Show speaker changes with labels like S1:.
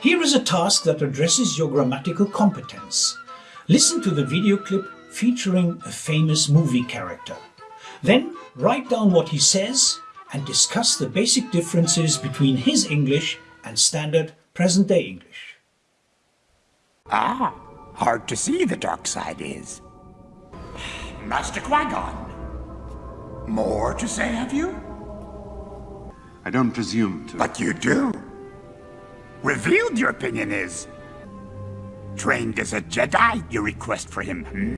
S1: Here is a task that addresses your grammatical competence. Listen to the video clip featuring a famous movie character. Then write down what he says and discuss the basic differences between his English and standard present-day English.
S2: Ah, hard to see the dark side is. Master Qui-Gon, more to say, have you?
S3: I don't presume to.
S2: But you do. Revealed your opinion is. Trained as a Jedi, you request for him hmm?